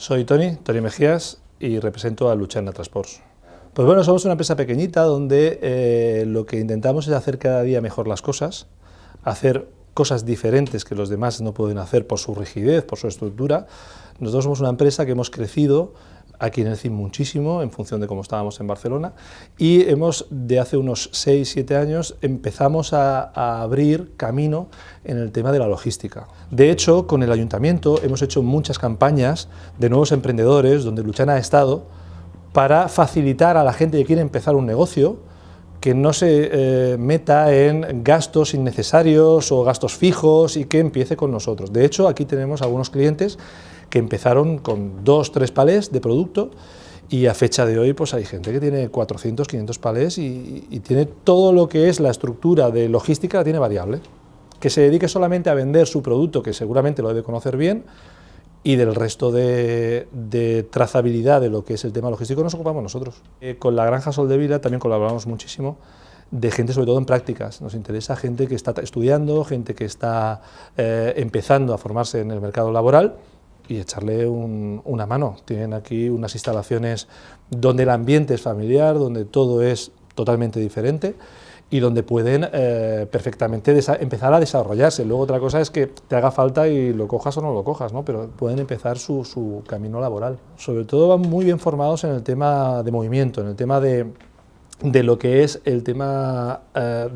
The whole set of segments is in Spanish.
Soy Tony, Tony Mejías, y represento a Luchana Transports. Pues bueno, somos una empresa pequeñita donde eh, lo que intentamos es hacer cada día mejor las cosas, hacer cosas diferentes que los demás no pueden hacer por su rigidez, por su estructura. Nosotros somos una empresa que hemos crecido aquí en el CIM muchísimo, en función de cómo estábamos en Barcelona, y hemos, de hace unos 6-7 años, empezamos a, a, abrir camino en el tema de la logística. De hecho, con el Ayuntamiento hemos hecho muchas campañas de nuevos emprendedores, donde Luchana ha estado, para facilitar a la gente que quiere empezar un negocio, que no se eh, meta en gastos innecesarios o gastos fijos y que empiece con nosotros. De hecho, aquí tenemos algunos clientes que empezaron con dos, tres palés de producto y a fecha de hoy pues hay gente que tiene 400, 500 palés y, y tiene todo lo que es la estructura de logística, la tiene variable. Que se dedique solamente a vender su producto, que seguramente lo debe conocer bien, y del resto de, de, trazabilidad de lo que es el tema logístico nos ocupamos nosotros. Eh, con la Granja Sol de Vida también colaboramos muchísimo de gente sobre todo en prácticas. Nos interesa gente que está estudiando, gente que está eh, empezando a formarse en el mercado laboral y echarle un, una mano. Tienen aquí unas instalaciones donde el ambiente es familiar, donde todo es totalmente diferente y donde pueden eh, perfectamente empezar a desarrollarse. Luego otra cosa es que te haga falta y lo cojas o no lo cojas, ¿no? pero pueden empezar su, su, camino laboral. Sobre todo van muy bien formados en el tema de movimiento, en el tema de, de lo que es el tema eh,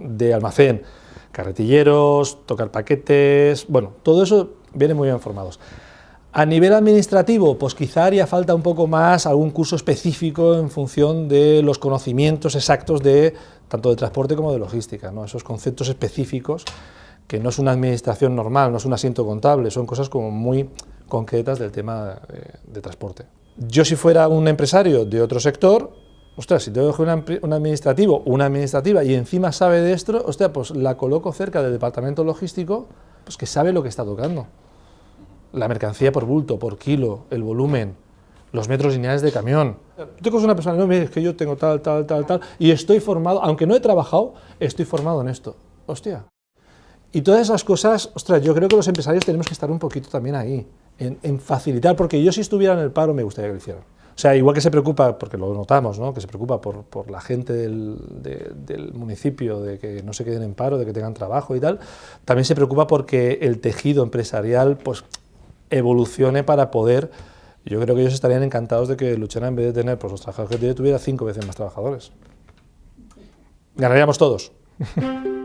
de almacén, carretilleros, tocar paquetes, bueno, todo eso viene muy bien formados. A nivel administrativo, pues quizá haría falta un poco más algún curso específico en función de los conocimientos exactos de tanto de transporte como de logística, ¿no? esos conceptos específicos que no es una administración normal, no es un asiento contable, son cosas como muy concretas del tema de, de transporte. Yo si fuera un empresario de otro sector, ostras, si tengo una, un administrativo, una administrativa y encima sabe de esto, ostras, pues la coloco cerca del departamento logístico, pues que sabe lo que está tocando la mercancía por bulto, por kilo, el volumen, los metros lineales de camión. Tú una persona, no, es que yo tengo tal, tal, tal, tal, y estoy formado, aunque no he trabajado, estoy formado en esto. Hostia. Y todas esas cosas, ostras, yo creo que los empresarios tenemos que estar un poquito también ahí, en, facilitar, porque yo si estuviera en el paro me gustaría que lo hicieran. O sea, igual que se preocupa, porque lo notamos, ¿no? que se preocupa por, por la gente del, de, del, municipio, de que no se queden en paro, de que tengan trabajo y tal, también se preocupa porque el tejido empresarial pues, evolucione para poder, yo creo que ellos estarían encantados de que Luchana en vez de tener pues, los trabajadores que tiene tuviera cinco veces más trabajadores. Ganaríamos todos.